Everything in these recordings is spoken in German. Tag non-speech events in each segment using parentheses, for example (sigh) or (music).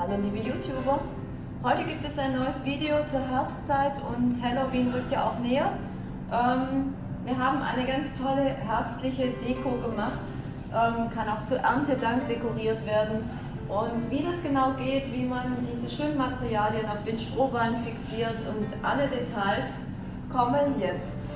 Hallo liebe YouTuber, heute gibt es ein neues Video zur Herbstzeit und Halloween rückt ja auch näher. Ähm, wir haben eine ganz tolle herbstliche Deko gemacht, ähm, kann auch zu Erntedank dekoriert werden. Und wie das genau geht, wie man diese schönen Materialien auf den Strohballen fixiert und alle Details kommen jetzt.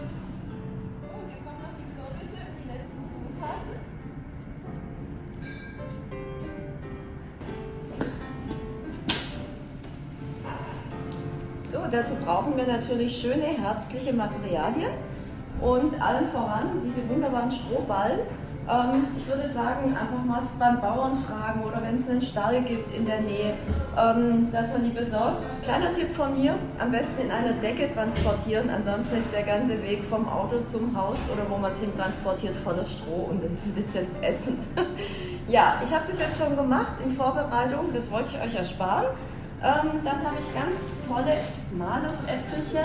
Dazu brauchen wir natürlich schöne herbstliche Materialien und allen voran diese wunderbaren Strohballen. Ähm, ich würde sagen, einfach mal beim Bauern fragen oder wenn es einen Stall gibt in der Nähe, ähm, dass man die besorgt. Kleiner Tipp von mir, am besten in einer Decke transportieren, ansonsten ist der ganze Weg vom Auto zum Haus oder wo man es hin transportiert voller Stroh und das ist ein bisschen ätzend. (laughs) ja, ich habe das jetzt schon gemacht in Vorbereitung, das wollte ich euch ersparen. Ähm, dann habe ich ganz tolle Malusäpfelchen.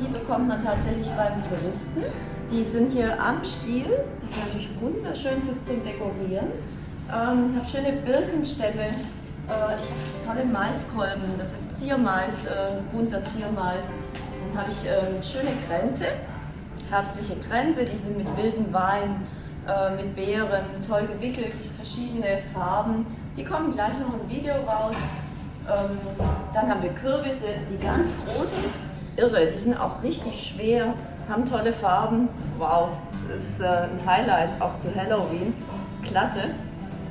Die bekommt man tatsächlich beim Floristen. Die sind hier am Stiel. Die sind natürlich wunderschön zum Dekorieren. Ähm, ich habe schöne Birkenstämme. Äh, ich tolle Maiskolben. Das ist Ziermais, äh, bunter Ziermais. Dann habe ich äh, schöne Kränze, herbstliche Kränze. Die sind mit wilden Wein, äh, mit Beeren, toll gewickelt, verschiedene Farben. Die kommen gleich noch im Video raus. Ähm, dann haben wir Kürbisse, die ganz großen, irre, die sind auch richtig schwer, haben tolle Farben. Wow, das ist äh, ein Highlight, auch zu Halloween. Klasse.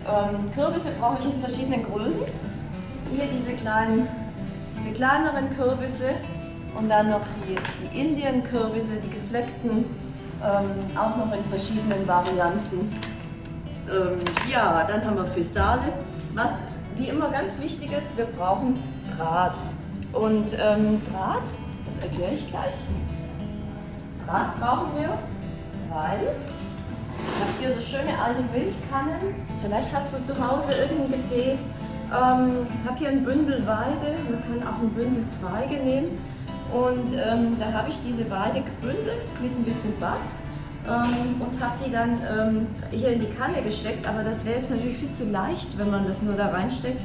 Ähm, Kürbisse brauche ich in verschiedenen Größen. Hier diese kleinen, diese kleineren Kürbisse und dann noch die, die Indien-Kürbisse, die gefleckten, ähm, auch noch in verschiedenen Varianten. Ähm, ja, dann haben wir Physalis, was wie immer ganz wichtig ist, wir brauchen Draht. Und ähm, Draht, das erkläre ich gleich. Draht brauchen wir, weil ich habe hier so schöne alte Milchkannen. Vielleicht hast du zu Hause irgendein Gefäß. Ähm, habe hier ein Bündel Weide, man kann auch ein Bündel Zweige nehmen. Und ähm, da habe ich diese Weide gebündelt mit ein bisschen Bast ähm, und habe die dann ähm, hier in die Kanne gesteckt, aber das wäre jetzt natürlich viel zu leicht, wenn man das nur da reinsteckt.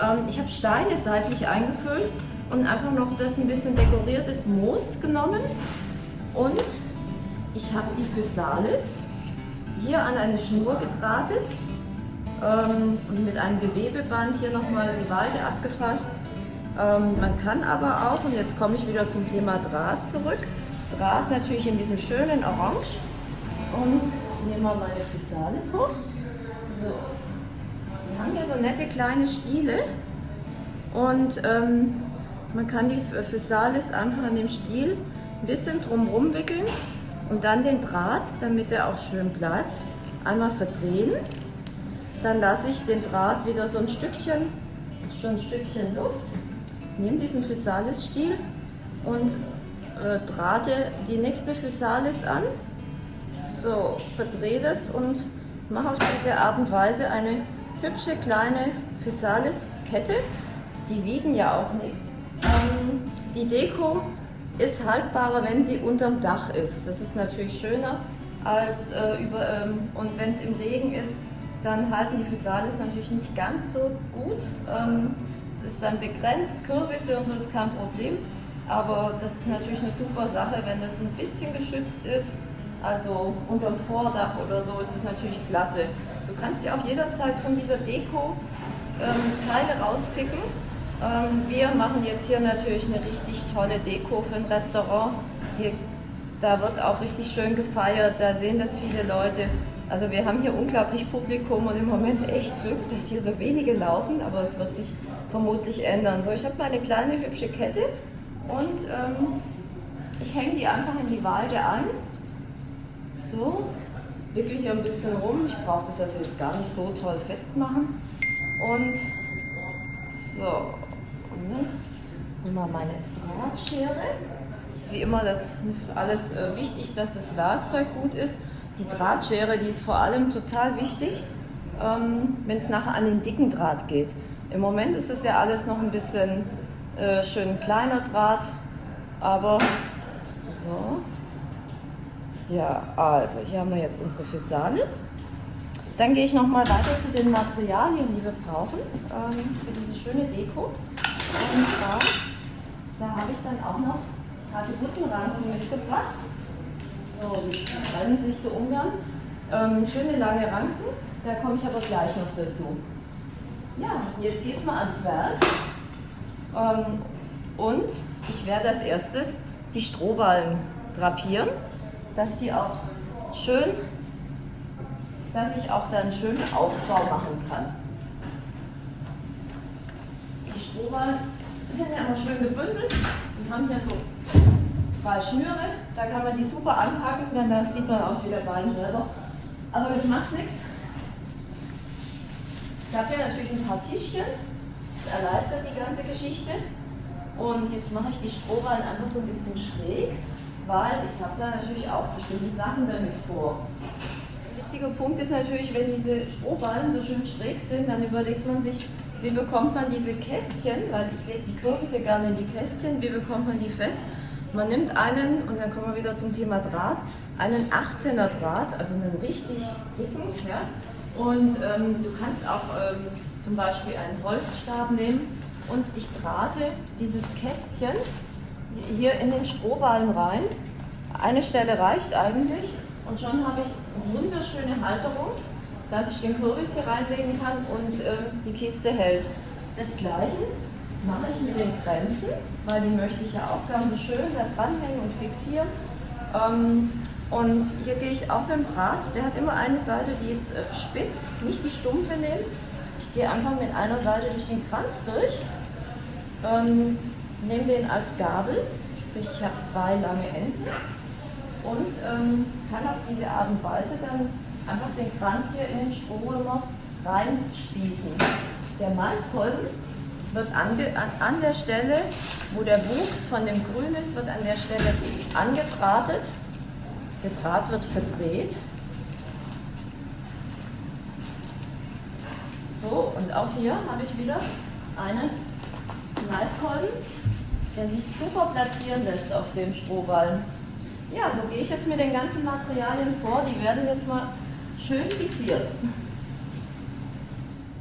Ähm, ich habe Steine seitlich eingefüllt und einfach noch das ein bisschen dekoriertes Moos genommen. Und ich habe die Physalis hier an eine Schnur gedrahtet ähm, und mit einem Gewebeband hier nochmal die Weide abgefasst. Ähm, man kann aber auch, und jetzt komme ich wieder zum Thema Draht zurück, Draht natürlich in diesem schönen Orange und ich nehme mal meine Physalis hoch. So. Die haben hier so nette kleine Stiele. Und ähm, man kann die Physalis einfach an dem Stiel ein bisschen drumherum wickeln und dann den Draht, damit er auch schön bleibt, einmal verdrehen. Dann lasse ich den Draht wieder so ein Stückchen, schon ein Stückchen Luft, nehme diesen Physalis-Stiel und äh, drahte die nächste Physalis an so, verdrehe das und mache auf diese Art und Weise eine hübsche kleine Physalis-Kette. Die wiegen ja auch nichts. Ähm, die Deko ist haltbarer, wenn sie unterm Dach ist. Das ist natürlich schöner als äh, über, ähm, und wenn es im Regen ist, dann halten die Physalis natürlich nicht ganz so gut. Ähm, es ist dann begrenzt, Kürbisse und so ist kein Problem. Aber das ist natürlich eine super Sache, wenn das ein bisschen geschützt ist also unterm Vordach oder so ist es natürlich klasse. Du kannst dir auch jederzeit von dieser Deko ähm, Teile rauspicken. Ähm, wir machen jetzt hier natürlich eine richtig tolle Deko für ein Restaurant. Hier, da wird auch richtig schön gefeiert, da sehen das viele Leute. Also wir haben hier unglaublich Publikum und im Moment echt Glück, dass hier so wenige laufen, aber es wird sich vermutlich ändern. So, ich habe meine kleine hübsche Kette und ähm, ich hänge die einfach in die Waage ein. So, wickel hier ein bisschen rum. Ich brauche das also jetzt gar nicht so toll festmachen. Und so, Moment, nimm mal meine Drahtschere. Ist wie immer das alles äh, wichtig, dass das Werkzeug gut ist. Die Drahtschere, die ist vor allem total wichtig, ähm, wenn es nachher an den dicken Draht geht. Im Moment ist es ja alles noch ein bisschen äh, schön kleiner Draht, aber so, ja, also hier haben wir jetzt unsere Physalis. Dann gehe ich noch mal weiter zu den Materialien, die wir brauchen ähm, für diese schöne Deko. Und zwar, da habe ich dann auch noch Hagebuttenranken mitgebracht. So, die trennen sich so ungern. Ähm, schöne lange Ranken, da komme ich aber gleich noch dazu. Ja, jetzt geht es mal ans Werk. Ähm, und ich werde als erstes die Strohballen drapieren, dass die auch schön, dass ich auch da einen schönen Aufbau machen kann. Die Strohballen sind ja immer schön gebündelt. Die haben hier so zwei Schnüre, da kann man die super anpacken, denn da sieht man aus wie der Bein selber. Aber das macht nichts. Ich habe hier natürlich ein paar Tischchen, das erleichtert die ganze Geschichte. Und jetzt mache ich die Strohballen einfach so ein bisschen schräg, weil ich habe da natürlich auch bestimmte Sachen damit vor. Ein wichtiger Punkt ist natürlich, wenn diese Strohballen so schön schräg sind, dann überlegt man sich, wie bekommt man diese Kästchen, weil ich lege die Kürbisse gerne in die Kästchen, wie bekommt man die fest? Man nimmt einen, und dann kommen wir wieder zum Thema Draht, einen 18er Draht, also einen richtig dicken, ja? und ähm, du kannst auch ähm, zum Beispiel einen Holzstab nehmen und ich drahte dieses Kästchen hier in den Strohballen rein. Eine Stelle reicht eigentlich und schon habe ich wunderschöne Halterung, dass ich den Kürbis hier reinlegen kann und ähm, die Kiste hält. Das gleiche mache ich mit den Grenzen, weil die möchte ich ja auch ganz schön da dranhängen und fixieren. Ähm, und hier gehe ich auch beim Draht, der hat immer eine Seite, die ist äh, spitz, nicht die stumpfe nehmen, ich gehe einfach mit einer Seite durch den Kranz durch, ähm, nehme den als Gabel, sprich ich habe zwei lange Enden und ähm, kann auf diese Art und Weise dann einfach den Kranz hier in den Strohrömer reinspießen. Der Maiskolben wird ange, an, an der Stelle, wo der Wuchs von dem Grün ist, wird an der Stelle angedrahtet. Der Draht wird verdreht So, und auch hier habe ich wieder einen Maiskolben, der sich super platzieren lässt auf dem Strohball. Ja, so gehe ich jetzt mit den ganzen Materialien vor. Die werden jetzt mal schön fixiert.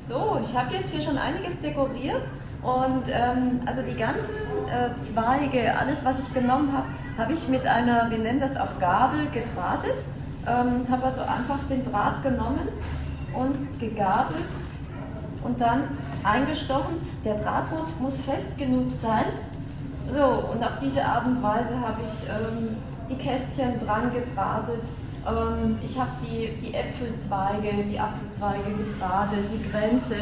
So, ich habe jetzt hier schon einiges dekoriert und ähm, also die ganzen äh, Zweige, alles was ich genommen habe, habe ich mit einer, wir nennen das auf Gabel, gedrahtet. Ähm, habe also einfach den Draht genommen und gegabelt und dann eingestochen. Der Drahtboot muss fest genug sein. So, und auf diese Art und Weise habe ich ähm, die Kästchen dran gedrahtet. Ähm, ich habe die, die Äpfelzweige, die Apfelzweige gedrahtet, die Grenze.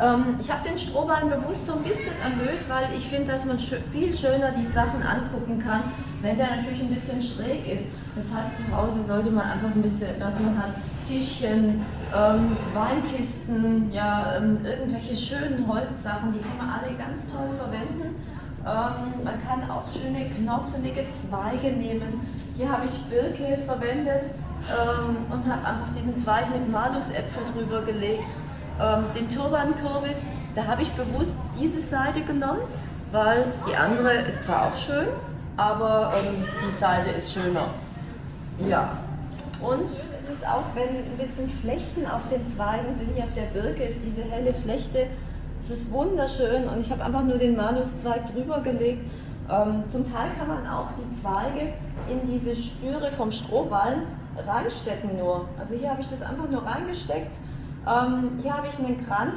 Ähm, ich habe den Strohballen bewusst so ein bisschen erhöht, weil ich finde, dass man viel schöner die Sachen angucken kann, wenn der natürlich ein bisschen schräg ist. Das heißt, zu Hause sollte man einfach ein bisschen, was man hat, Tischchen, ähm, Weinkisten, ja, ähm, irgendwelche schönen Holzsachen, die kann man alle ganz toll verwenden. Ähm, man kann auch schöne knotzelige Zweige nehmen. Hier habe ich Birke verwendet ähm, und habe einfach diesen Zweig mit Malusäpfel drüber gelegt. Ähm, den Turbankürbis, da habe ich bewusst diese Seite genommen, weil die andere ist zwar auch schön, aber ähm, die Seite ist schöner. Ja, und ist auch, wenn ein bisschen Flechten auf den Zweigen sind, hier auf der Birke ist diese helle Flechte. Es ist wunderschön und ich habe einfach nur den Manuszweig drüber gelegt. Ähm, zum Teil kann man auch die Zweige in diese Spüre vom Strohballen reinstecken nur. Also hier habe ich das einfach nur reingesteckt. Ähm, hier habe ich einen Kranz,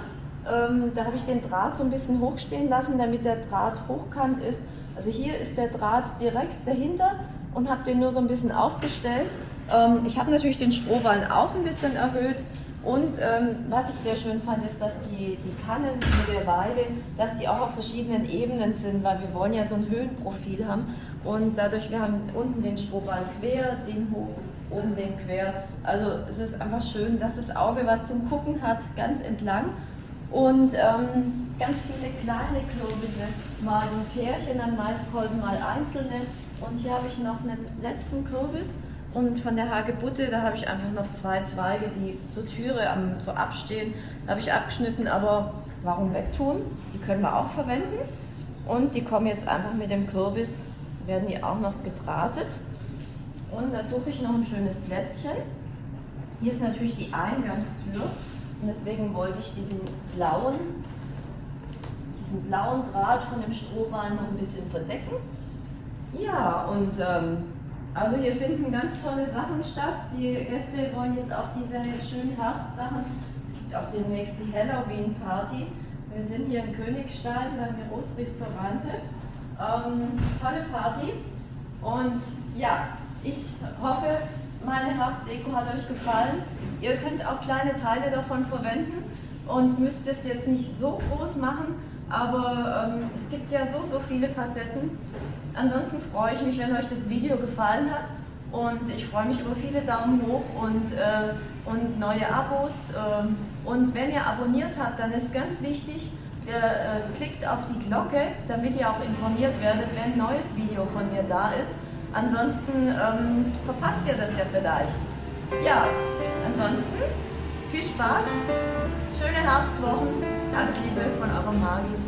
ähm, da habe ich den Draht so ein bisschen hochstehen lassen, damit der Draht hochkant ist. Also hier ist der Draht direkt dahinter und habe den nur so ein bisschen aufgestellt. Ähm, ich habe natürlich den Strohballen auch ein bisschen erhöht. Und ähm, was ich sehr schön fand, ist, dass die, die Kannen mit der Weide, dass die auch auf verschiedenen Ebenen sind, weil wir wollen ja so ein Höhenprofil haben. Und dadurch, wir haben unten den Strohballen quer, den hoch, oben den quer. Also es ist einfach schön, dass das Auge was zum Gucken hat, ganz entlang. Und ähm, ganz viele kleine Kürbisse, mal so ein Pärchen an Maiskolben, mal einzelne. Und hier habe ich noch einen letzten Kürbis und von der Hagebutte, da habe ich einfach noch zwei Zweige, die zur Türe am, so abstehen. Habe ich abgeschnitten, aber warum wegtun? Die können wir auch verwenden. Und die kommen jetzt einfach mit dem Kürbis, werden die auch noch gedrahtet. Und da suche ich noch ein schönes Plätzchen. Hier ist natürlich die Eingangstür und deswegen wollte ich diesen blauen, diesen blauen Draht von dem Strohballen noch ein bisschen verdecken. Ja, und ähm, also hier finden ganz tolle Sachen statt. Die Gäste wollen jetzt auch diese schönen Herbstsachen. Es gibt auch demnächst die Halloween-Party. Wir sind hier in Königstein beim Miros Restaurante. Ähm, tolle Party. Und ja, ich hoffe, meine Herbstdeko hat euch gefallen. Ihr könnt auch kleine Teile davon verwenden und müsst es jetzt nicht so groß machen, aber ähm, es gibt ja so, so viele Facetten. Ansonsten freue ich mich, wenn euch das Video gefallen hat und ich freue mich über viele Daumen hoch und, äh, und neue Abos. Äh, und wenn ihr abonniert habt, dann ist ganz wichtig, ihr äh, klickt auf die Glocke, damit ihr auch informiert werdet, wenn ein neues Video von mir da ist. Ansonsten ähm, verpasst ihr das ja vielleicht. Ja, ansonsten viel Spaß, schöne Herbstwochen, alles Liebe von eurer Margit.